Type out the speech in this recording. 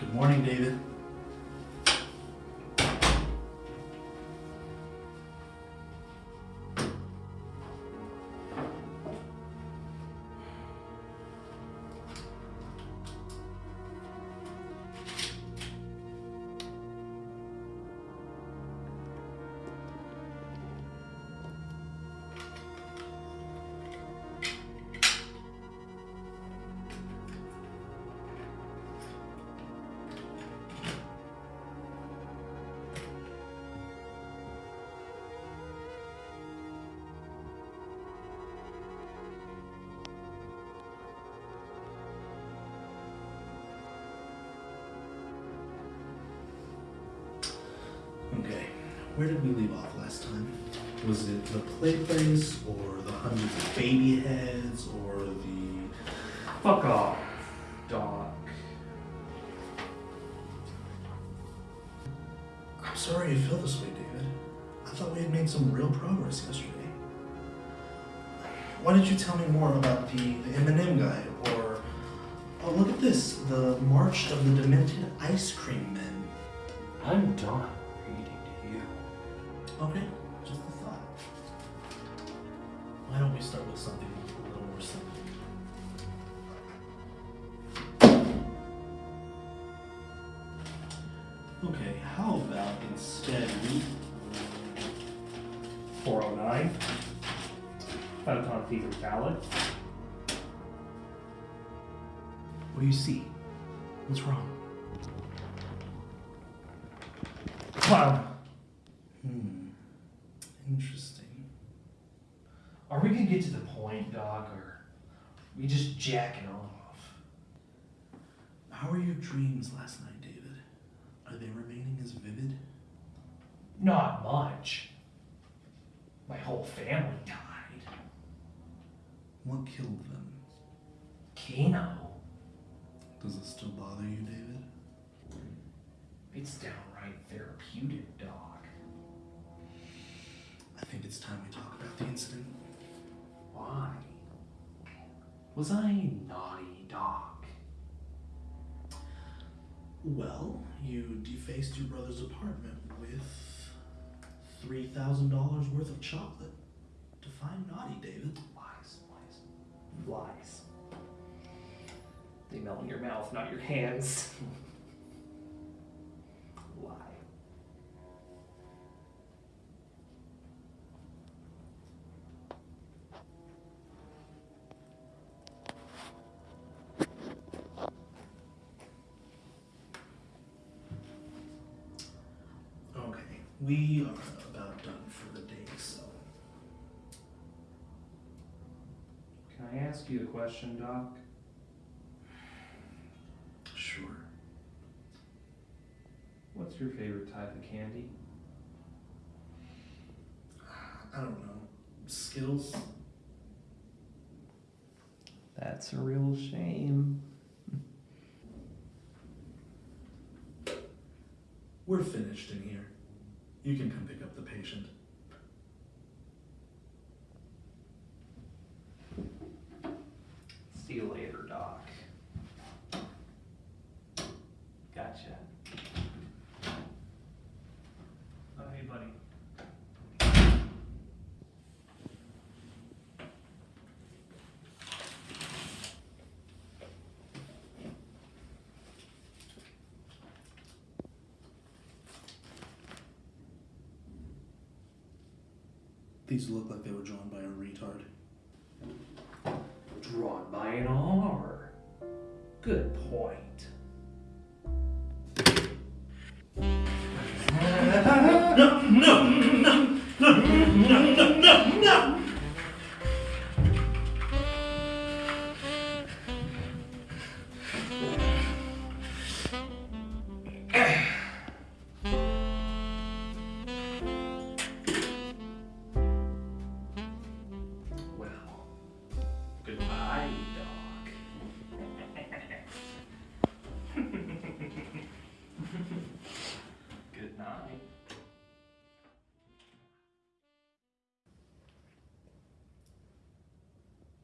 Good morning, David. Okay, where did we leave off last time? Was it the play place, or the hundreds of baby heads, or the. Fuck off, Doc. I'm sorry you feel this way, David. I thought we had made some real progress yesterday. Why did you tell me more about the, the M&M guy, or. Oh, look at this the March of the Demented Ice Cream Men. I'm done reading to you. Okay, just a thought. Why don't we start with something a little more simple? Okay, how about instead we 409. Photon fever valid. What do you see? What's wrong? Clown. Hmm. Interesting. Are we gonna get to the point, Doc, or are we just jacking off? How were your dreams last night, David? Are they remaining as vivid? Not much. My whole family died. What killed them? Keno. Does it still bother you, David? It's downright therapeutic, Doc. I think it's time we talk about the incident. Why? Was I naughty, Doc? Well, you defaced your brother's apartment with $3,000 worth of chocolate. Define naughty, David. Lies, lies, lies. They melt in your mouth, not your hands. we are about done for the day, so. Can I ask you a question, Doc? Sure. What's your favorite type of candy? I don't know. Skittles? That's a real shame. We're finished in here. You can come pick up the patient. See you later, Doc. Gotcha. Oh, hey, buddy. These look like they were drawn by a retard. Drawn by an R. Good point.